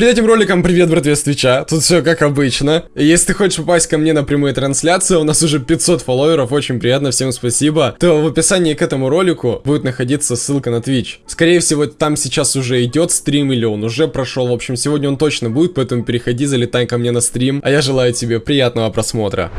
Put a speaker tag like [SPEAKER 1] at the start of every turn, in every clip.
[SPEAKER 1] Перед этим роликом привет, братве, с Твича. Тут все как обычно. Если ты хочешь попасть ко мне на прямые трансляции, у нас уже 500 фолловеров, очень приятно, всем спасибо. То в описании к этому ролику будет находиться ссылка на Twitch. Скорее всего, там сейчас уже идет стрим или он уже прошел. В общем, сегодня он точно будет, поэтому переходи, залетай ко мне на стрим. А я желаю тебе приятного просмотра.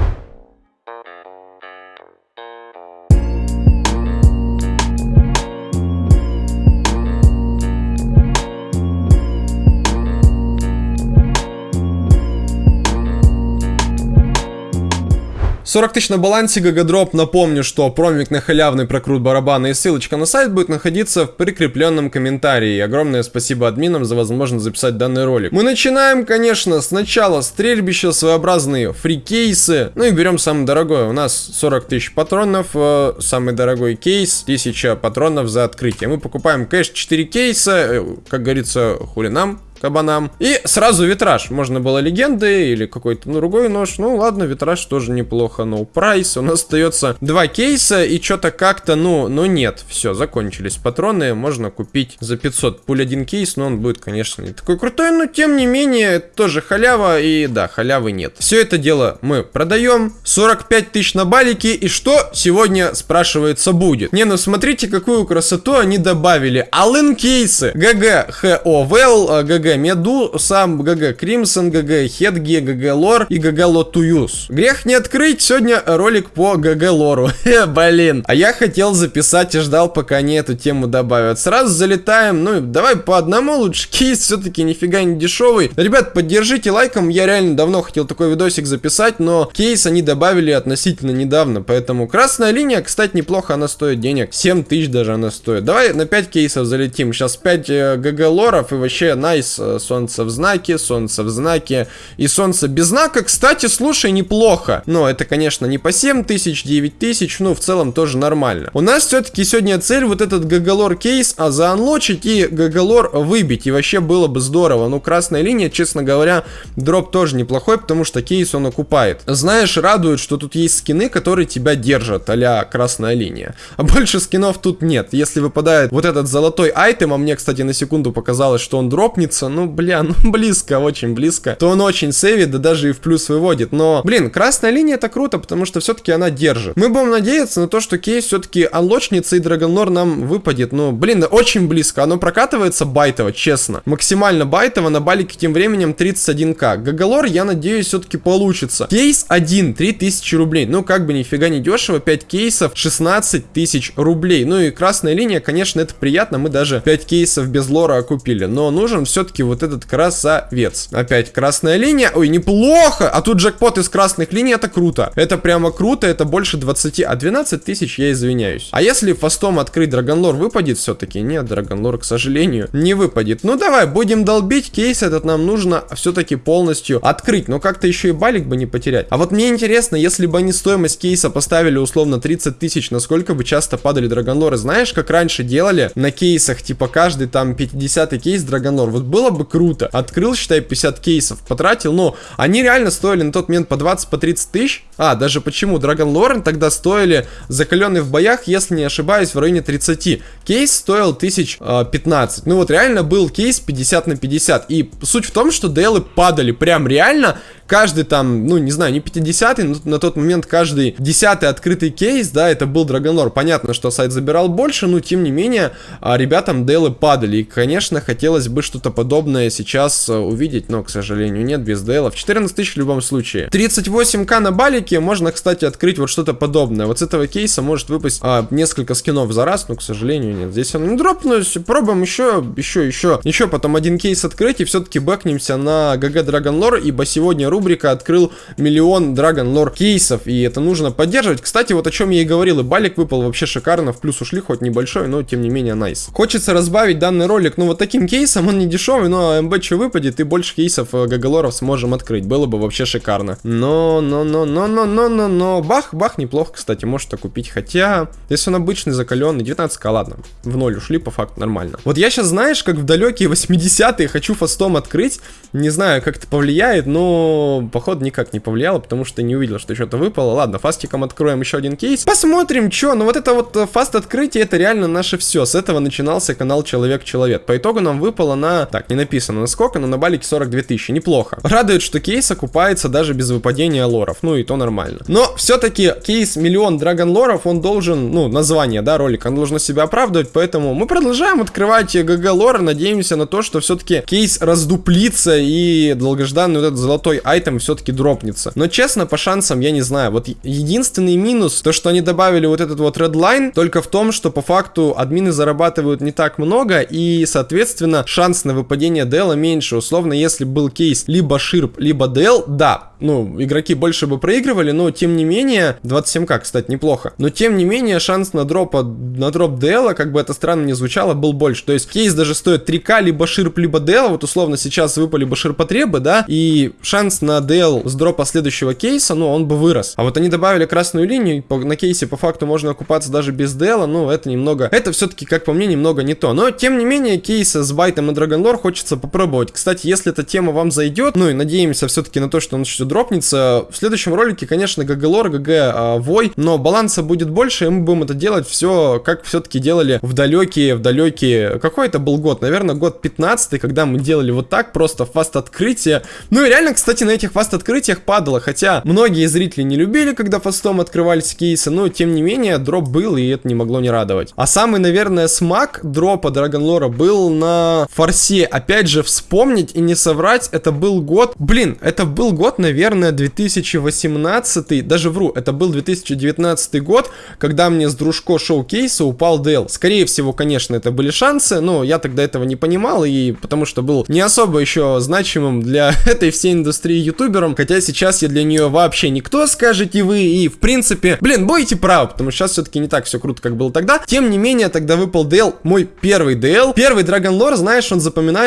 [SPEAKER 1] 40 тысяч на балансе GGDrop. Напомню, что промик на халявный прокрут барабана и ссылочка на сайт будет находиться в прикрепленном комментарии. Огромное спасибо админам за возможность записать данный ролик. Мы начинаем, конечно, сначала стрельбища, своеобразные free кейсы. Ну и берем самый дорогой. У нас 40 тысяч патронов. Э, самый дорогой кейс 1000 патронов за открытие. Мы покупаем кэш 4 кейса. Э, как говорится, хули нам кабанам. И сразу витраж. Можно было легенды или какой-то другой нож. Ну ладно, витраж тоже неплохо. No price. У нас остается два кейса и что-то как-то, ну, ну нет. Все, закончились патроны. Можно купить за 500 пуль один кейс, но он будет, конечно, не такой крутой. Но тем не менее, тоже халява. И да, халявы нет. Все это дело мы продаем. 45 тысяч на балике. И что сегодня, спрашивается, будет? Не, ну смотрите, какую красоту они добавили. All in кейсы. GG Howl, GG Medusa, GG Crimson, GG Hedge, GG Lore и GG Lotus. Грех не открыть, сегодня ролик по GG Лору. Блин. А я хотел записать и ждал, пока они эту тему добавят. Сразу залетаем, ну давай по одному лучше. Кейс все-таки нифига не дешевый. Ребят, поддержите лайком, я реально давно хотел такой видосик записать, но кейс они добавили относительно недавно, поэтому красная линия, кстати, неплохо она стоит денег. 7 тысяч даже она стоит. Давай на 5 кейсов залетим. Сейчас 5 э, GG лоров и вообще найс Э, солнце в знаке, солнце в знаке и солнце без знака. Кстати, слушай, неплохо. Но это, конечно, не по 7 тысяч, 9 тысяч, ну, в целом тоже нормально. У нас все-таки сегодня цель вот этот GG Lore кейс, а заанлочить и GG Lore выбить. И вообще было бы здорово. Ну, красная линия, честно говоря, дроп тоже неплохой, потому что кейс он окупает. Знаешь, радует, что тут есть скины, которые тебя держат, а красная линия. А больше скинов тут нет. Если выпадает вот этот золотой item, а мне, кстати, на секунду показалось, что он дропнется, ну, бля, ну, близко, очень близко, то он очень сейвит, да даже и в плюс выводит. Но, блин, красная линия это круто, потому что все-таки она держит. Мы будем надеяться на то, что кейс все-таки анлочница и драгонлор нам выпадет. Ну, блин, очень близко. Оно прокатывается байтово, честно. Максимально байтово, на балике тем временем 31к. Гагалор, я надеюсь, все-таки получится. Кейс 1, 3000 рублей. Ну, как бы нифига не дешево, 5 кейсов, 16 тысяч рублей. Ну и красная линия, конечно, это приятно. Мы даже 5 кейсов без лора окупили. Но нужен все-таки все-таки вот этот красавец. Опять красная линия. Ой, неплохо! А тут джекпот из красных линий, это круто. Это прямо круто, это больше 20. А 12 тысяч, я извиняюсь. А если фастом открыть Драгонлор, выпадет все-таки? Нет, Драгонлор, к сожалению, не выпадет. Ну давай, будем долбить. Кейс этот нам нужно все-таки полностью открыть. Но как-то еще и балик бы не потерять. А вот мне интересно, если бы они стоимость кейса поставили условно 30 тысяч, насколько бы часто падали Драгонлоры? Знаешь, как раньше делали на кейсах, типа каждый там 50 кейс Драгонлор? Вот было бы круто. Открыл, считай, 50 кейсов, потратил, но они реально стоили на тот момент по 20-30 по тысяч. А, даже почему? Драгон Лорен тогда стоили, закаленные в боях, если не ошибаюсь, в районе 30. Кейс стоил 1015. Э, ну вот реально был кейс 50 на 50. И суть в том, что дейлы падали прям реально каждый там, ну, не знаю, не 50-й, но на тот момент каждый 10 открытый кейс, да, это был Драгонор. Понятно, что сайт забирал больше, но тем не менее, а, ребятам дейлы падали. И, конечно, хотелось бы что-то подобное сейчас э, увидеть, но, к сожалению, нет, без дейлов. 14 тысяч в любом случае. 38к на балике, можно, кстати, открыть вот что-то подобное. Вот с этого кейса может выпасть а, несколько скинов за раз, но, к сожалению, нет. Здесь он не дропнулся, пробуем еще, еще, еще, еще потом один кейс открыть и все-таки бэкнемся на ГГ Драгонлор, ибо сегодня ру рубрика открыл миллион Dragon Lore кейсов, и это нужно поддерживать. Кстати, вот о чем я и говорил, и балик выпал вообще шикарно, в плюс ушли, хоть небольшой, но тем не менее найс. Хочется разбавить данный ролик, ну вот таким кейсом, он не дешевый, но МБ что выпадет, и больше кейсов э, Гагалоров сможем открыть, было бы вообще шикарно. Но, но, но, но, но, но, но, но, бах, бах, неплохо, кстати, может купить, хотя, если он обычный, закаленный, 19к, ладно, в ноль ушли, по факту нормально. Вот я сейчас, знаешь, как в далекие 80-е хочу фастом открыть, не знаю, как это повлияет, но походу, никак не повлияло, потому что не увидел, что что-то выпало. Ладно, фастиком откроем еще один кейс. Посмотрим, что. Ну вот это вот э, fast открытие, это реально наше все. С этого начинался канал Человек-Человек. По итогу нам выпало на... Так, не написано насколько, но на балике 42 тысячи, неплохо. Радует, что кейс окупается даже без выпадения лоров, ну и то нормально. Но все-таки кейс миллион драгон лоров, он должен, ну, название, да, ролика, он должен себя оправдывать, поэтому мы продолжаем открывать GG лоры, надеемся на то, что все-таки кейс раздуплится и долгожданный вот этот золотой item все-таки дропнется. Но честно, по шансам я не знаю. Вот единственный минус, то, что они добавили вот этот вот Redline, только в том, что по факту админы зарабатывают не так много, и, соответственно, шанс на выпадение Дела меньше. Условно, если был кейс либо Ширп, либо Дел, да, ну, игроки больше бы проигрывали, но тем не менее, 27к, кстати, неплохо, но тем не менее, шанс на дропа, на дроп Дела, как бы это странно не звучало, был больше. То есть кейс даже стоит 3к, либо Ширп, либо Дел, вот условно сейчас выпали бы ширпотребы, да, и шанс на Дел с дропа следующего кейса, ну, он бы вырос. А вот они добавили красную линию, по, на кейсе по факту можно окупаться даже без Дела, ну, это немного, это все-таки, как по мне, немного не то. Но, тем не менее, кейсы с Байтом и Dragon Lore хочется попробовать. Кстати, если эта тема вам зайдет, ну, и надеемся все-таки на то, что он еще дропнется, в следующем ролике, конечно, GG GG а, Вой, но баланса будет больше, и мы будем это делать все, как все-таки делали в далекие, в далекие, какой это был год? Наверное, год 15 когда мы делали вот так, просто фаст открытие. Ну и реально, кстати, на этих фаст открытиях падало, хотя многие зрители не любили, когда фастом открывались кейсы, но тем не менее, дроп был, и это не могло не радовать. А самый, наверное, смак дропа Драгонлора был на форсе. Опять же, вспомнить и не соврать, это был год, блин, это был год, наверное, 2018, даже вру, это был 2019 год, когда мне с дружко шоу-кейса упал Дэл. Скорее всего, конечно, это были шансы, но я тогда этого не понимал, и потому что был не особо еще значимым для этой всей индустрии ютубером, хотя сейчас я для нее вообще никто, скажете вы, и в принципе, блин, будете правы, потому что сейчас все-таки не так все круто, как было тогда. Тем не менее, тогда выпал DL, мой первый DL. Первый Dragon Lore, знаешь, он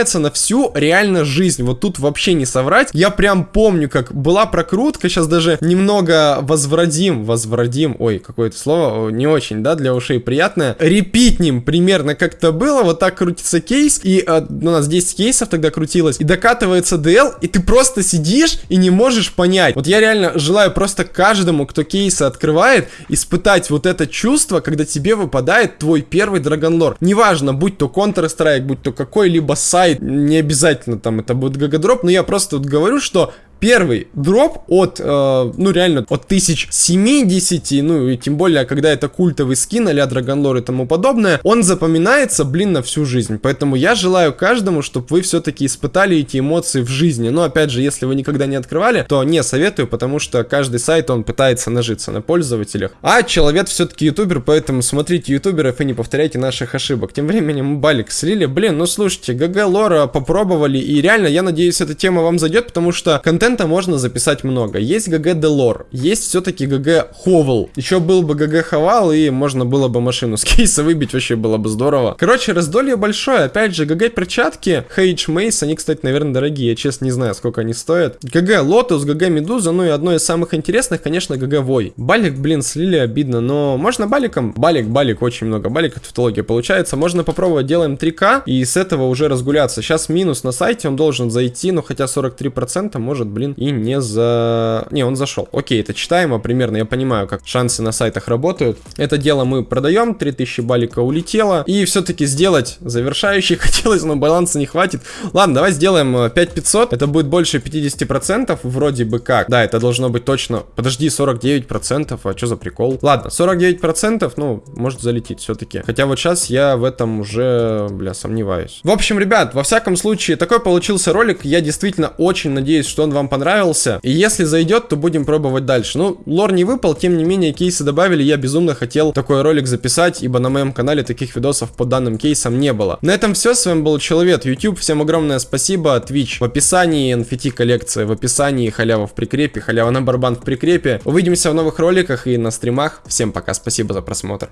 [SPEAKER 1] запоминается на всю реально жизнь, вот тут вообще не соврать. Я прям помню, как была прокрутка, сейчас даже немного возвратим, возвратим, ой, какое-то слово не очень, да, для ушей приятное. Репитнем примерно как-то было, вот так крутится кейс, и э, у нас 10 кейсов тогда крутилось, и докатывается DL, и ты просто сидишь и не можешь понять. Вот я реально желаю просто каждому, кто кейсы открывает, испытать вот это чувство, когда тебе выпадает твой первый Dragon Lore. Неважно, будь то Counter-Strike, будь то какой-либо сайт, не обязательно там это будет GGDrop, но я просто вот говорю, что Первый дроп от, э, ну реально, от 1070, ну и тем более, когда это культовый скин а-ля Dragon Lore и тому подобное, он запоминается, блин, на всю жизнь. Поэтому я желаю каждому, чтобы вы все-таки испытали эти эмоции в жизни. Но опять же, если вы никогда не открывали, то не советую, потому что каждый сайт, он пытается нажиться на пользователях. А человек все-таки ютубер, поэтому смотрите ютуберов и не повторяйте наших ошибок. Тем временем балик слили. Блин, ну слушайте, GG Лора попробовали, и реально, я надеюсь, эта тема вам зайдет, потому что контент контента можно записать много. Есть GG Делор, есть все-таки GG Howl. Еще был бы GG Howl, и можно было бы машину с кейса выбить, вообще было бы здорово. Короче, раздолье большое. Опять же, GG перчатки, Hedge Maze, они, кстати, наверное, дорогие. Я, честно, не знаю, сколько они стоят. GG Lotus, GG Медуза, ну и одно из самых интересных, конечно, GG Вой. Балик, блин, слили обидно, но можно баликом? Балик, балик, очень много балик, тавтология получается. Можно попробовать, делаем 3К, и с этого уже разгуляться. Сейчас минус на сайте, он должен зайти, но хотя 43% может, блин, и не за... Не, он зашел. Окей, это читаемо примерно, я понимаю, как шансы на сайтах работают. Это дело мы продаем, 3000 балика улетело, и все-таки сделать завершающий хотелось, но баланса не хватит. Ладно, давай сделаем 5500, э, это будет больше 50% вроде бы как. Да, это должно быть точно... Подожди, 49%, а что за прикол? Ладно, 49%, ну, может залететь все-таки. Хотя вот сейчас я в этом уже, бля, сомневаюсь. В общем, ребят, во всяком случае, такой получился ролик. Я действительно очень надеюсь, что он вам понравился. И если зайдет, то будем пробовать дальше. Ну, лор не выпал, тем не менее, кейсы добавили. Я безумно хотел такой ролик записать, ибо на моем канале таких видосов по данным кейсам не было. На этом все. С вами был Человек YouTube. Всем огромное спасибо. Twitch в описании, NFT коллекция в описании, халява в прикрепе, халява на барбан в прикрепе. Увидимся в новых роликах и на стримах. Всем пока, спасибо за просмотр.